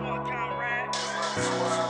Conrad.